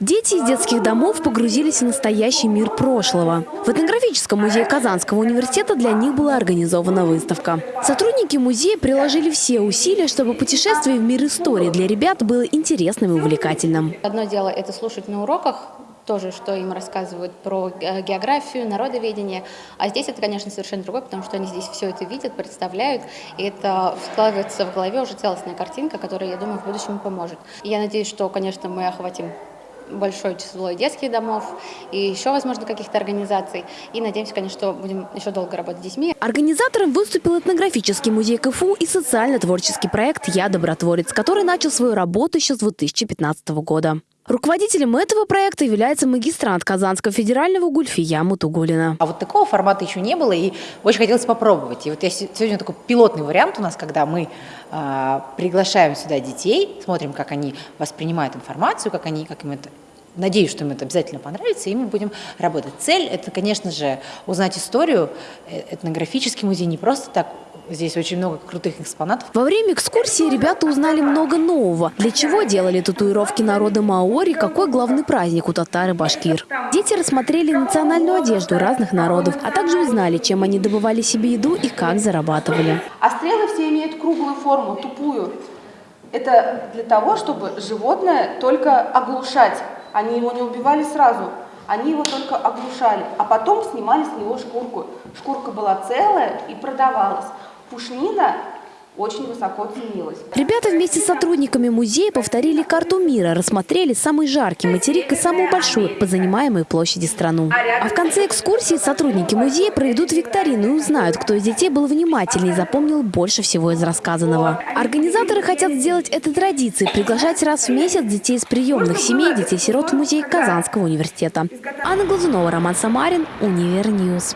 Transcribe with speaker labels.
Speaker 1: Дети из детских домов погрузились в настоящий мир прошлого. В этнографическом музее Казанского университета для них была организована выставка. Сотрудники музея приложили все усилия, чтобы путешествие в мир истории для ребят было интересным и увлекательным.
Speaker 2: Одно дело это слушать на уроках, тоже, что им рассказывают про э, географию, народоведение. А здесь это, конечно, совершенно другое, потому что они здесь все это видят, представляют, и это складывается в голове уже целостная картинка, которая, я думаю, в будущем поможет. И я надеюсь, что, конечно, мы охватим большое число детских домов и еще, возможно, каких-то организаций. И надеемся, конечно, что будем еще долго работать с детьми.
Speaker 1: Организатором выступил этнографический музей КФУ и социально-творческий проект «Я добротворец», который начал свою работу еще с 2015 года. Руководителем этого проекта является магистрант Казанского федерального Гульфия Мутугулина.
Speaker 3: А вот такого формата еще не было, и очень хотелось попробовать. И вот я сегодня такой пилотный вариант у нас, когда мы э, приглашаем сюда детей, смотрим, как они воспринимают информацию, как, они, как им это Надеюсь, что им это обязательно понравится, и мы будем работать. Цель – это, конечно же, узнать историю. Э, этнографический музей не просто так Здесь очень много крутых экспонатов.
Speaker 1: Во время экскурсии ребята узнали много нового. Для чего делали татуировки народа маори, какой главный праздник у татар и башкир. Дети рассмотрели национальную одежду разных народов, а также узнали, чем они добывали себе еду и как зарабатывали.
Speaker 4: А стрелы все имеют круглую форму, тупую. Это для того, чтобы животное только оглушать. Они его не убивали сразу, они его только оглушали, а потом снимали с него шкурку. Шкурка была целая и продавалась. Пушнина очень высоко ценилась.
Speaker 1: Ребята вместе с сотрудниками музея повторили карту мира, рассмотрели самый жаркий материк и самую большую по занимаемой площади страну. А в конце экскурсии сотрудники музея проведут викторину и узнают, кто из детей был внимательнее и запомнил больше всего из рассказанного. Организаторы хотят сделать это традицией – приглашать раз в месяц детей из приемных семей, детей-сирот в музей Казанского университета. Анна Глазунова, Роман Самарин, Универньюз.